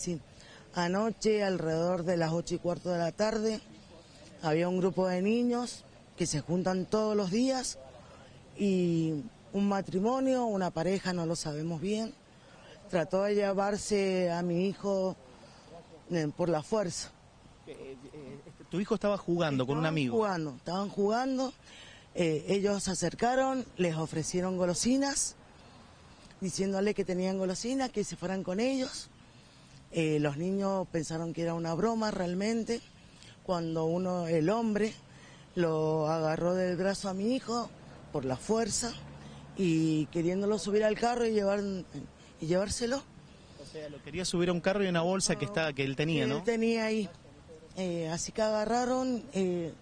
Sí, anoche alrededor de las ocho y cuarto de la tarde había un grupo de niños que se juntan todos los días y un matrimonio, una pareja, no lo sabemos bien, trató de llevarse a mi hijo eh, por la fuerza. Eh, eh, tu hijo estaba jugando con un amigo. Jugando, estaban jugando, eh, ellos se acercaron, les ofrecieron golosinas, diciéndole que tenían golosinas, que se fueran con ellos. Eh, los niños pensaron que era una broma realmente, cuando uno, el hombre, lo agarró del brazo a mi hijo por la fuerza y queriéndolo subir al carro y, llevar, y llevárselo. O sea, lo quería subir a un carro y una bolsa que estaba que él tenía, ¿no? Él tenía ahí. Eh, así que agarraron, eh,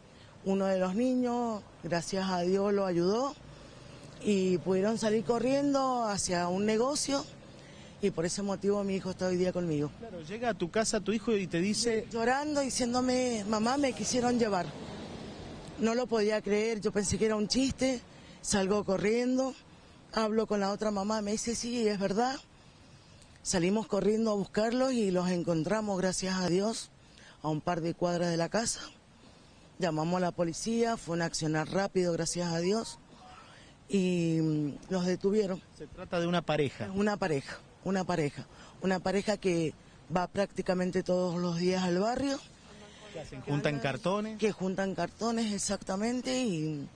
uno de los niños, gracias a Dios lo ayudó, y pudieron salir corriendo hacia un negocio, y por ese motivo mi hijo está hoy día conmigo. Claro, llega a tu casa tu hijo y te dice, Llorando, diciéndome, mamá, me quisieron llevar. No lo podía creer, yo pensé que era un chiste, salgo corriendo, hablo con la otra mamá, me dice, sí, es verdad. Salimos corriendo a buscarlos y los encontramos, gracias a Dios, a un par de cuadras de la casa. Llamamos a la policía, fue un accionar rápido, gracias a Dios, y mm, los detuvieron. se trata de una pareja. Una pareja, una pareja, una pareja que va prácticamente todos los días al barrio juntan cartones. que juntan cartones exactamente y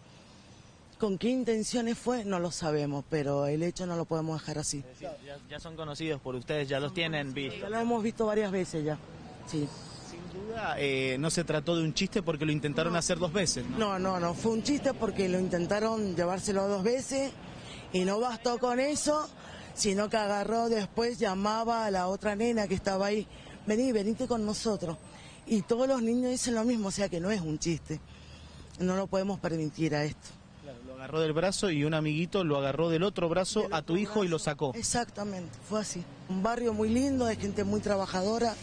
con qué intenciones fue no lo sabemos, pero el hecho no lo podemos dejar así. Ya, ya son conocidos por ustedes, ya los tienen visto. Ya lo hemos visto varias veces ya. Sí. Sin duda, eh, no se trató de un chiste porque lo intentaron hacer dos veces, ¿no? No, no, no, fue un chiste porque lo intentaron llevárselo dos veces y no bastó con eso, sino que agarró después, llamaba a la otra nena que estaba ahí, vení, venite con nosotros. Y todos los niños dicen lo mismo, o sea que no es un chiste. No lo podemos permitir a esto. Claro, lo agarró del brazo y un amiguito lo agarró del otro brazo a tu hijo y lo sacó. Exactamente, fue así. Un barrio muy lindo, de gente muy trabajadora,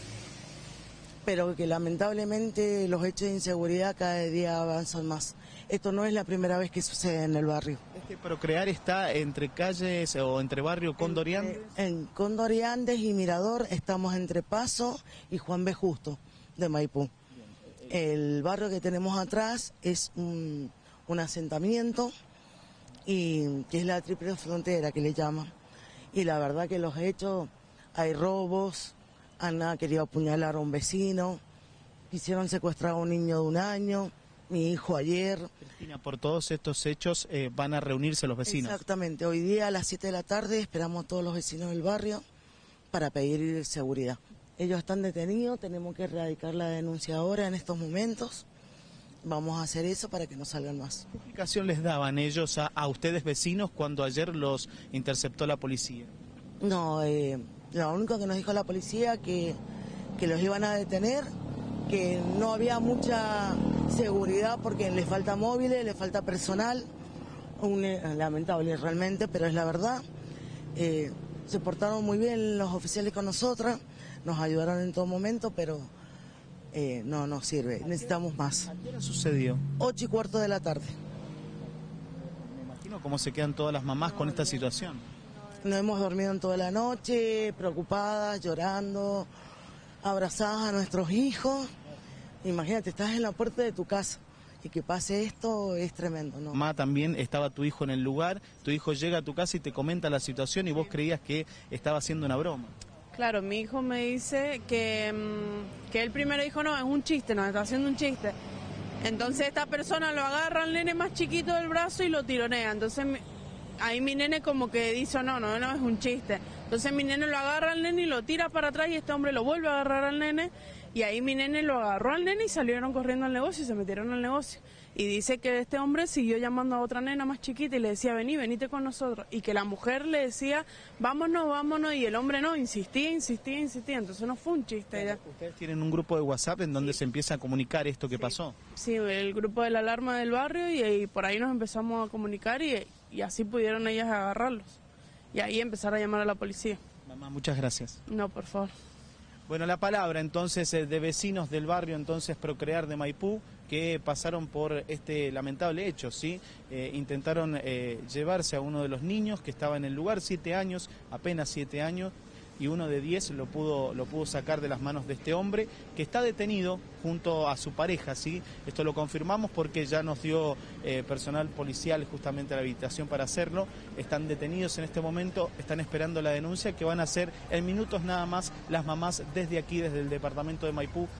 pero que lamentablemente los hechos de inseguridad cada día avanzan más. Esto no es la primera vez que sucede en el barrio. Este Procrear está entre calles o entre barrio Condorián. En Cóndor y Andes y Mirador estamos entre Paso y Juan B. Justo de Maipú. El barrio que tenemos atrás es un, un asentamiento y que es la triple frontera que le llaman. Y la verdad que los hechos, hay robos, han querido apuñalar a un vecino, quisieron secuestrar a un niño de un año, mi hijo ayer. Cristina, por todos estos hechos eh, van a reunirse los vecinos. Exactamente, hoy día a las 7 de la tarde esperamos a todos los vecinos del barrio para pedir seguridad. Ellos están detenidos, tenemos que erradicar la denuncia ahora en estos momentos. Vamos a hacer eso para que no salgan más. ¿Qué explicación les daban ellos a, a ustedes vecinos cuando ayer los interceptó la policía? No, eh, lo único que nos dijo la policía que, que los iban a detener, que no había mucha seguridad porque les falta móviles, les falta personal, un, eh, lamentable realmente, pero es la verdad. Eh, se portaron muy bien los oficiales con nosotras, nos ayudaron en todo momento, pero eh, no nos sirve, necesitamos más. ¿A qué hora sucedió? Ocho y cuarto de la tarde. Me imagino cómo se quedan todas las mamás con esta situación. No hemos dormido en toda la noche, preocupadas, llorando, abrazadas a nuestros hijos. Imagínate, estás en la puerta de tu casa y que pase esto es tremendo, ¿no? Mamá, también estaba tu hijo en el lugar, tu hijo llega a tu casa y te comenta la situación y vos creías que estaba haciendo una broma. Claro, mi hijo me dice que, mm, que él primero dijo, no, es un chiste, nos está haciendo un chiste. Entonces esta persona lo agarra al nene más chiquito del brazo y lo tironea. Entonces mi- ahí mi nene como que dice, no, no, no, es un chiste. Entonces mi nene lo agarra al nene y lo tira para atrás y este hombre lo vuelve a agarrar al nene. Y ahí mi nene lo agarró al nene y salieron corriendo al negocio y se metieron al negocio. Y dice que este hombre siguió llamando a otra nena más chiquita y le decía, vení, venite con nosotros. Y que la mujer le decía, vámonos, vámonos. Y el hombre no, insistía, insistía, insistía. Entonces no fue un chiste ya. Ustedes tienen un grupo de WhatsApp en donde se empieza a comunicar esto que pasó. Sí, el grupo de la alarma del barrio y, y por ahí nos empezamos a comunicar y, y así pudieron ellas agarrarlos. Y ahí empezar a llamar a la policía. Mamá, muchas gracias. No, por favor. Bueno, la palabra entonces eh, de vecinos del barrio entonces Procrear de Maipú que pasaron por este lamentable hecho, ¿sí? Eh, intentaron eh, llevarse a uno de los niños que estaba en el lugar, siete años, apenas siete años, y uno de 10 lo pudo, lo pudo sacar de las manos de este hombre que está detenido junto a su pareja, ¿sí? Esto lo confirmamos porque ya nos dio eh, personal policial justamente la habitación para hacerlo. Están detenidos en este momento, están esperando la denuncia que van a hacer en minutos nada más las mamás desde aquí, desde el departamento de Maipú.